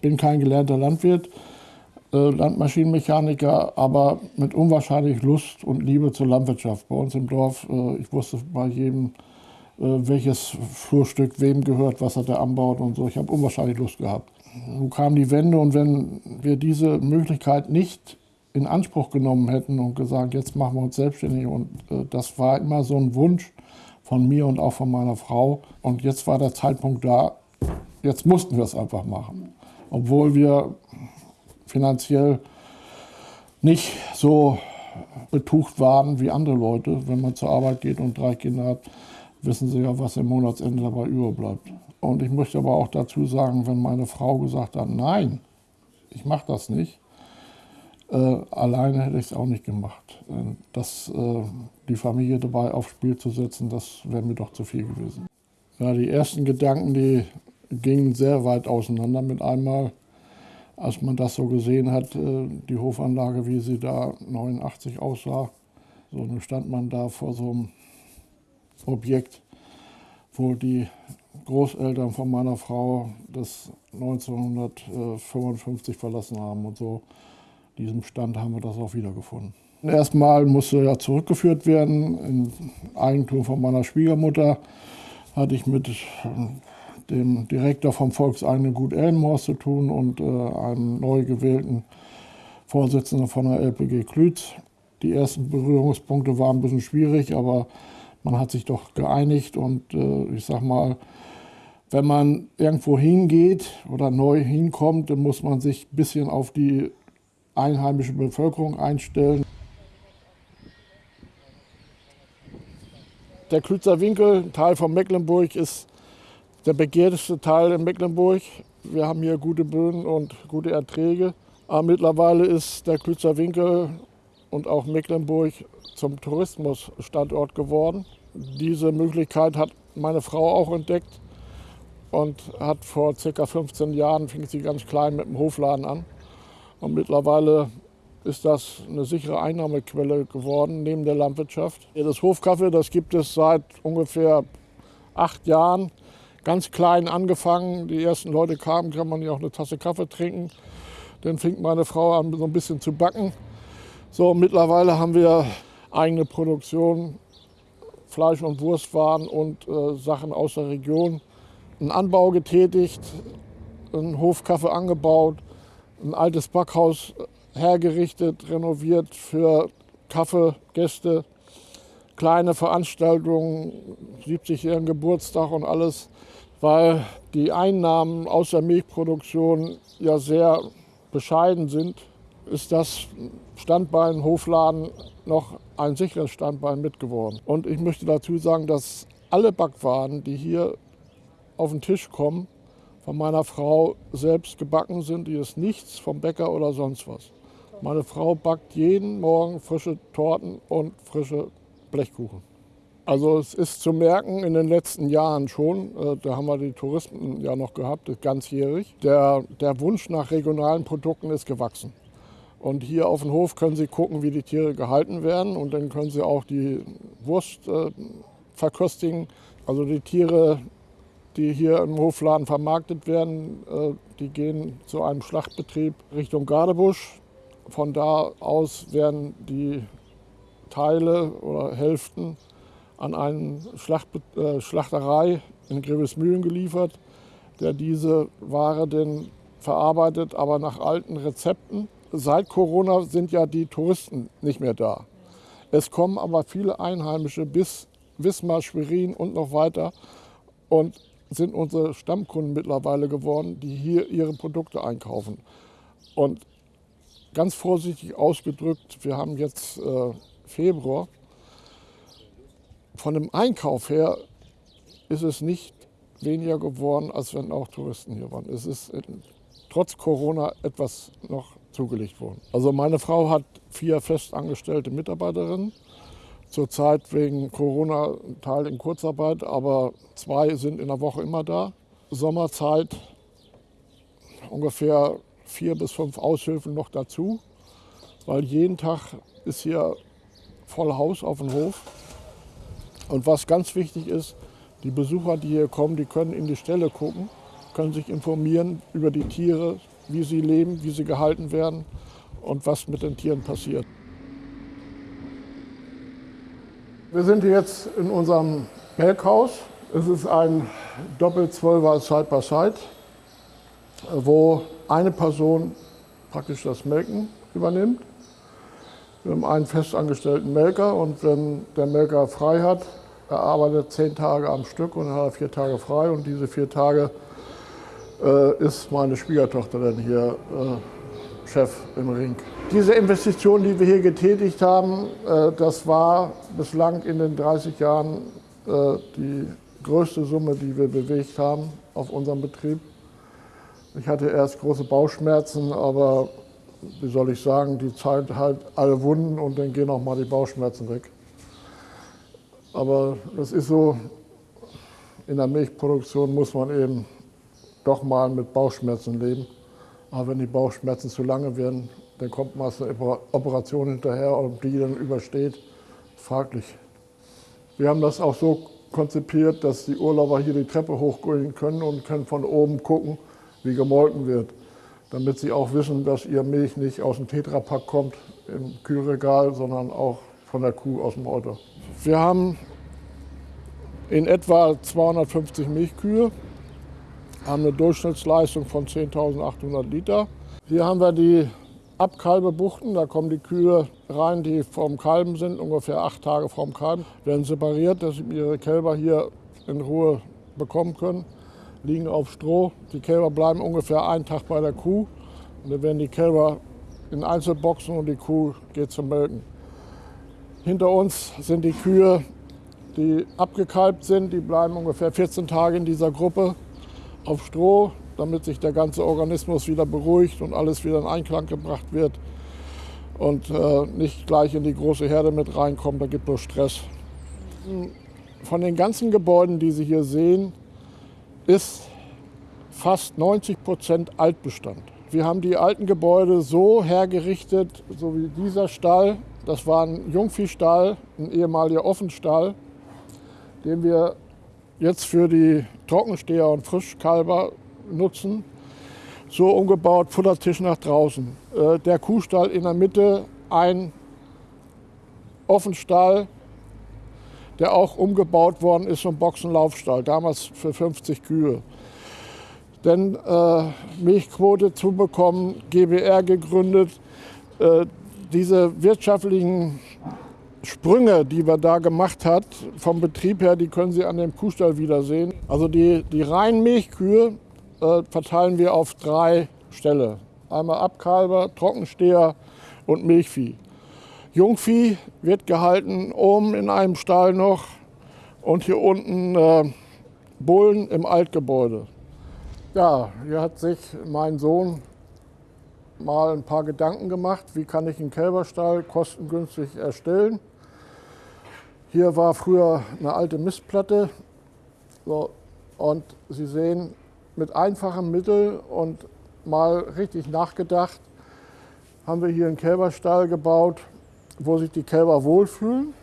bin kein gelernter Landwirt, äh, Landmaschinenmechaniker, aber mit unwahrscheinlich Lust und Liebe zur Landwirtschaft. Bei uns im Dorf, äh, ich wusste bei jedem, äh, welches Flurstück wem gehört, was er da anbaut und so. Ich habe unwahrscheinlich Lust gehabt. Nun kam die Wende und wenn wir diese Möglichkeit nicht in Anspruch genommen hätten und gesagt, jetzt machen wir uns selbstständig und das war immer so ein Wunsch von mir und auch von meiner Frau und jetzt war der Zeitpunkt da, jetzt mussten wir es einfach machen. Obwohl wir finanziell nicht so betucht waren wie andere Leute. Wenn man zur Arbeit geht und drei Kinder hat, wissen sie ja, was im Monatsende dabei überbleibt. Und ich möchte aber auch dazu sagen, wenn meine Frau gesagt hat, nein, ich mache das nicht, äh, alleine hätte ich es auch nicht gemacht. Äh, das, äh, die Familie dabei aufs Spiel zu setzen, das wäre mir doch zu viel gewesen. Ja, die ersten Gedanken, die gingen sehr weit auseinander mit einmal, als man das so gesehen hat, äh, die Hofanlage, wie sie da 89 aussah. So, stand man da vor so einem Objekt, wo die Großeltern von meiner Frau das 1955 verlassen haben und so. Diesem Stand haben wir das auch wiedergefunden. Erstmal musste ja zurückgeführt werden in Eigentum von meiner Schwiegermutter. Hatte ich mit dem Direktor vom Volkseigenen Gut Elmhorst zu tun und äh, einem neu gewählten Vorsitzenden von der LPG Klütz. Die ersten Berührungspunkte waren ein bisschen schwierig, aber man hat sich doch geeinigt und äh, ich sag mal, wenn man irgendwo hingeht oder neu hinkommt, dann muss man sich ein bisschen auf die einheimische Bevölkerung einstellen. Der Klützer Winkel, Teil von Mecklenburg, ist der begehrteste Teil in Mecklenburg. Wir haben hier gute Böden und gute Erträge. Aber mittlerweile ist der Klützer Winkel und auch Mecklenburg zum Tourismusstandort geworden. Diese Möglichkeit hat meine Frau auch entdeckt und hat vor ca. 15 Jahren, fing sie ganz klein mit dem Hofladen an. Und mittlerweile ist das eine sichere Einnahmequelle geworden neben der Landwirtschaft. Das Hofkaffee, das gibt es seit ungefähr acht Jahren. Ganz klein angefangen. Die ersten Leute kamen, kann man ja auch eine Tasse Kaffee trinken. Dann fing meine Frau an, so ein bisschen zu backen. So, mittlerweile haben wir eigene Produktion, Fleisch- und Wurstwaren und äh, Sachen aus der Region. Einen Anbau getätigt, einen Hofkaffee angebaut, ein altes Backhaus hergerichtet, renoviert für Kaffeegäste, kleine Veranstaltungen, 70-jährigen Geburtstag und alles, weil die Einnahmen aus der Milchproduktion ja sehr bescheiden sind, ist das Standbein Hofladen noch ein sicheres Standbein mitgeworden. Und ich möchte dazu sagen, dass alle Backwaren, die hier auf den Tisch kommen, von meiner Frau selbst gebacken sind. Die ist nichts vom Bäcker oder sonst was. Meine Frau backt jeden Morgen frische Torten und frische Blechkuchen. Also es ist zu merken in den letzten Jahren schon, äh, da haben wir die Touristen ja noch gehabt, ganzjährig, der, der Wunsch nach regionalen Produkten ist gewachsen. Und hier auf dem Hof können Sie gucken, wie die Tiere gehalten werden und dann können Sie auch die Wurst äh, verköstigen. Also die Tiere die hier im Hofladen vermarktet werden, äh, die gehen zu einem Schlachtbetrieb Richtung Gardebusch. Von da aus werden die Teile oder Hälften an eine Schlacht, äh, Schlachterei in Grevesmühlen geliefert, der diese Ware dann verarbeitet, aber nach alten Rezepten. Seit Corona sind ja die Touristen nicht mehr da. Es kommen aber viele Einheimische bis Wismar, Schwerin und noch weiter. Und sind unsere Stammkunden mittlerweile geworden, die hier ihre Produkte einkaufen. Und ganz vorsichtig ausgedrückt, wir haben jetzt äh, Februar. Von dem Einkauf her ist es nicht weniger geworden, als wenn auch Touristen hier waren. Es ist in, trotz Corona etwas noch zugelegt worden. Also meine Frau hat vier festangestellte Mitarbeiterinnen Zurzeit wegen Corona ein Teil in Kurzarbeit, aber zwei sind in der Woche immer da. Sommerzeit ungefähr vier bis fünf Aushilfen noch dazu, weil jeden Tag ist hier voll Haus auf dem Hof. Und was ganz wichtig ist, die Besucher, die hier kommen, die können in die Ställe gucken, können sich informieren über die Tiere, wie sie leben, wie sie gehalten werden und was mit den Tieren passiert. Wir sind jetzt in unserem Melkhaus. Es ist ein Doppel-12er Side-by-Side, wo eine Person praktisch das Melken übernimmt. Wir haben einen festangestellten Melker und wenn der Melker frei hat, er arbeitet zehn Tage am Stück und hat er vier Tage frei und diese vier Tage äh, ist meine Schwiegertochter dann hier äh, Chef im Ring. Diese Investition, die wir hier getätigt haben, äh, das war bislang in den 30 Jahren äh, die größte Summe, die wir bewegt haben auf unserem Betrieb. Ich hatte erst große Bauchschmerzen, aber wie soll ich sagen, die Zeit halt alle Wunden und dann gehen auch mal die Bauchschmerzen weg. Aber das ist so, in der Milchproduktion muss man eben doch mal mit Bauchschmerzen leben. Aber wenn die Bauchschmerzen zu lange werden, dann kommt meist eine Operation hinterher ob die dann übersteht, fraglich. Wir haben das auch so konzipiert, dass die Urlauber hier die Treppe hochgehen können und können von oben gucken, wie gemolken wird. Damit sie auch wissen, dass ihr Milch nicht aus dem Tetrapack kommt im Kühlregal, sondern auch von der Kuh aus dem Auto. Wir haben in etwa 250 Milchkühe, haben eine Durchschnittsleistung von 10.800 Liter. Hier haben wir die Abkalbebuchten, da kommen die Kühe rein, die vorm Kalben sind, ungefähr acht Tage vorm Kalben, werden separiert, dass sie ihre Kälber hier in Ruhe bekommen können, liegen auf Stroh. Die Kälber bleiben ungefähr einen Tag bei der Kuh und dann werden die Kälber in Einzelboxen und die Kuh geht zum Melken. Hinter uns sind die Kühe, die abgekalbt sind, die bleiben ungefähr 14 Tage in dieser Gruppe auf Stroh, damit sich der ganze Organismus wieder beruhigt und alles wieder in Einklang gebracht wird und äh, nicht gleich in die große Herde mit reinkommt, da gibt es Stress. Von den ganzen Gebäuden, die Sie hier sehen, ist fast 90 Prozent Altbestand. Wir haben die alten Gebäude so hergerichtet, so wie dieser Stall. Das war ein Jungviehstall, ein ehemaliger Offenstall, den wir jetzt für die Trockensteher und Frischkalber nutzen. So umgebaut, Futtertisch nach draußen. Äh, der Kuhstall in der Mitte, ein Offenstall, der auch umgebaut worden ist zum Boxenlaufstall, damals für 50 Kühe. Denn äh, Milchquote zu bekommen, GBR gegründet, äh, diese wirtschaftlichen Sprünge, die wir da gemacht hat, vom Betrieb her, die können Sie an dem Kuhstall wiedersehen. Also die, die reinen Milchkühe äh, verteilen wir auf drei Ställe. Einmal Abkalber, Trockensteher und Milchvieh. Jungvieh wird gehalten oben in einem Stall noch und hier unten äh, Bullen im Altgebäude. Ja, hier hat sich mein Sohn mal ein paar Gedanken gemacht, wie kann ich einen Kälberstall kostengünstig erstellen. Hier war früher eine alte Mistplatte so, und Sie sehen, mit einfachen Mitteln und mal richtig nachgedacht, haben wir hier einen Kälberstall gebaut, wo sich die Kälber wohlfühlen.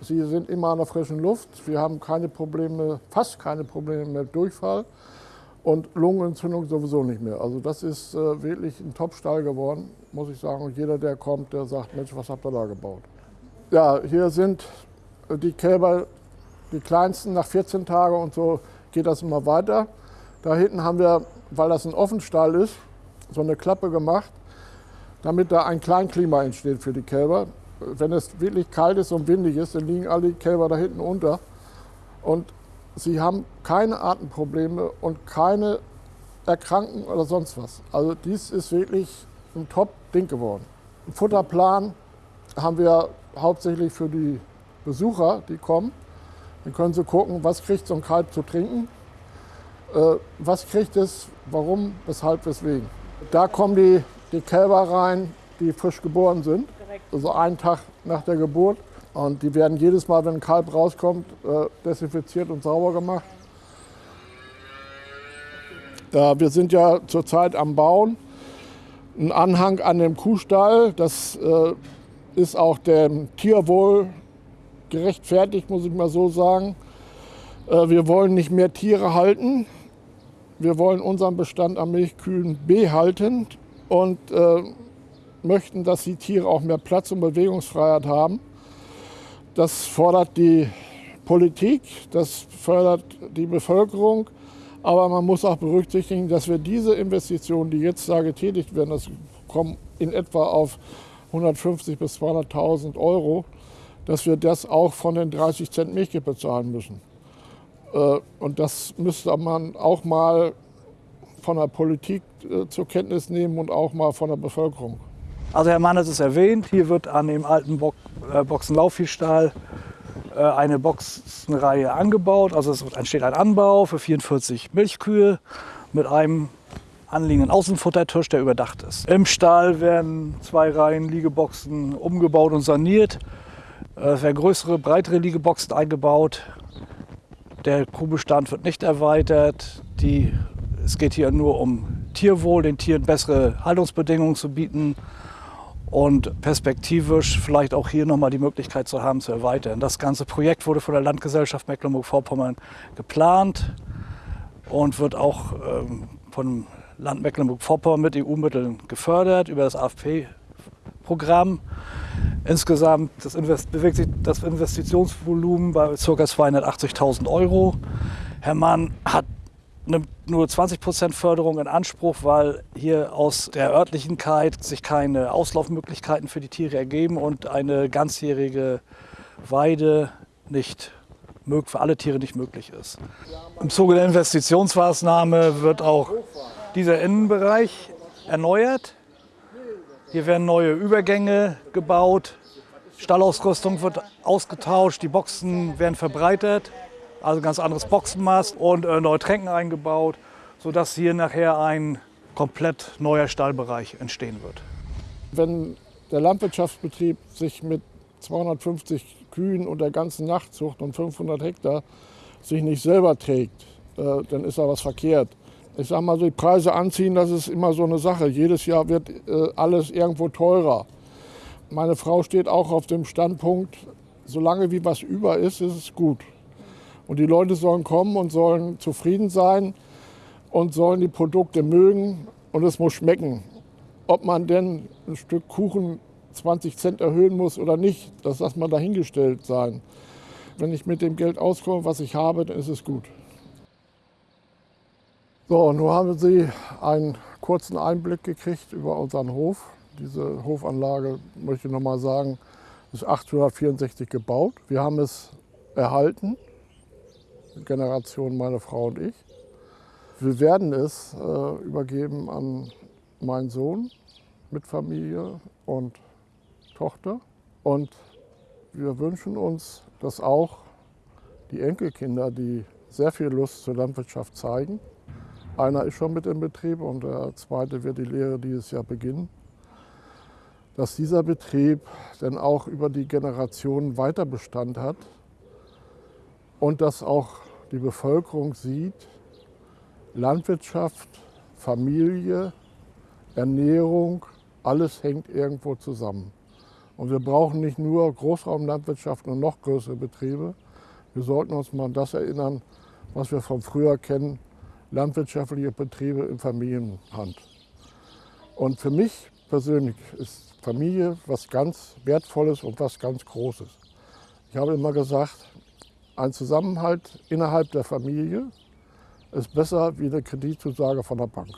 Sie sind immer an der frischen Luft. Wir haben keine Probleme, fast keine Probleme mit Durchfall und Lungenentzündung sowieso nicht mehr. Also das ist äh, wirklich ein Top-Stall geworden, muss ich sagen. Und jeder, der kommt, der sagt, Mensch, was habt ihr da gebaut? Ja, hier sind die Kälber, die kleinsten, nach 14 Tagen und so geht das immer weiter. Da hinten haben wir, weil das ein Offenstall ist, so eine Klappe gemacht, damit da ein Kleinklima entsteht für die Kälber. Wenn es wirklich kalt ist und windig ist, dann liegen alle Kälber da hinten unter. Und sie haben keine Atemprobleme und keine Erkrankungen oder sonst was. Also dies ist wirklich ein Top-Ding geworden. Ein Futterplan haben wir hauptsächlich für die Besucher, die kommen. Dann können sie gucken, was kriegt so ein Kalb zu trinken, äh, was kriegt es, warum, weshalb, weswegen. Da kommen die, die Kälber rein, die frisch geboren sind, also einen Tag nach der Geburt. Und die werden jedes Mal, wenn ein Kalb rauskommt, äh, desinfiziert und sauber gemacht. Ja, wir sind ja zurzeit am Bauen. Ein Anhang an dem Kuhstall, das äh, ist auch dem Tierwohl gerechtfertigt, muss ich mal so sagen. Äh, wir wollen nicht mehr Tiere halten. Wir wollen unseren Bestand an Milchkühen behalten und äh, möchten, dass die Tiere auch mehr Platz und Bewegungsfreiheit haben. Das fordert die Politik, das fördert die Bevölkerung. Aber man muss auch berücksichtigen, dass wir diese Investitionen, die jetzt da getätigt werden, das kommen in etwa auf 150 bis 200.000 Euro, dass wir das auch von den 30 Cent Milch bezahlen müssen. Äh, und das müsste man auch mal von der Politik äh, zur Kenntnis nehmen und auch mal von der Bevölkerung. Also Herr Mann hat es erwähnt, hier wird an dem alten Bo äh, Boxenlaufviehstall äh, eine Boxenreihe angebaut. Also es entsteht ein Anbau für 44 Milchkühe mit einem anliegenden Außenfuttertisch, der überdacht ist. Im Stall werden zwei Reihen Liegeboxen umgebaut und saniert. Es werden größere, breitere Liegeboxen eingebaut. Der Kuhbestand wird nicht erweitert. Die, es geht hier nur um Tierwohl, den Tieren bessere Haltungsbedingungen zu bieten und perspektivisch vielleicht auch hier nochmal die Möglichkeit zu haben, zu erweitern. Das ganze Projekt wurde von der Landgesellschaft Mecklenburg-Vorpommern geplant und wird auch ähm, vom Land Mecklenburg-Vorpommern mit EU-Mitteln gefördert über das AFP-Programm. Insgesamt das Invest bewegt sich das Investitionsvolumen bei ca. 280.000 Euro. Herr Mann hat nimmt nur 20 Prozent Förderung in Anspruch, weil hier aus der Örtlichkeit sich keine Auslaufmöglichkeiten für die Tiere ergeben und eine ganzjährige Weide nicht für alle Tiere nicht möglich ist. Im Zuge der Investitionsmaßnahme wird auch dieser Innenbereich erneuert. Hier werden neue Übergänge gebaut, Stallausrüstung wird ausgetauscht, die Boxen werden verbreitert also ganz anderes Boxenmast und äh, neue Tränken eingebaut, sodass hier nachher ein komplett neuer Stallbereich entstehen wird. Wenn der Landwirtschaftsbetrieb sich mit 250 Kühen und der ganzen Nachtzucht und 500 Hektar sich nicht selber trägt, äh, dann ist da was verkehrt. Ich sage mal, die Preise anziehen, das ist immer so eine Sache. Jedes Jahr wird äh, alles irgendwo teurer. Meine Frau steht auch auf dem Standpunkt, solange wie was über ist, ist es gut. Und die Leute sollen kommen und sollen zufrieden sein und sollen die Produkte mögen und es muss schmecken. Ob man denn ein Stück Kuchen 20 Cent erhöhen muss oder nicht, das lass mal dahingestellt sein. Wenn ich mit dem Geld auskomme, was ich habe, dann ist es gut. So, nun haben Sie einen kurzen Einblick gekriegt über unseren Hof. Diese Hofanlage, möchte ich noch mal sagen, ist 1864 gebaut. Wir haben es erhalten. Generation, meine Frau und ich. Wir werden es äh, übergeben an meinen Sohn mit Familie und Tochter. Und wir wünschen uns, dass auch die Enkelkinder, die sehr viel Lust zur Landwirtschaft zeigen, einer ist schon mit im Betrieb und der zweite wird die Lehre dieses Jahr beginnen, dass dieser Betrieb dann auch über die Generationen weiter Bestand hat und dass auch die Bevölkerung sieht, Landwirtschaft, Familie, Ernährung, alles hängt irgendwo zusammen. Und wir brauchen nicht nur Großraumlandwirtschaft und noch größere Betriebe. Wir sollten uns mal an das erinnern, was wir von früher kennen, landwirtschaftliche Betriebe in Familienhand. Und für mich persönlich ist Familie was ganz Wertvolles und was ganz Großes. Ich habe immer gesagt, ein Zusammenhalt innerhalb der Familie ist besser wie eine Kreditzusage von der Bank.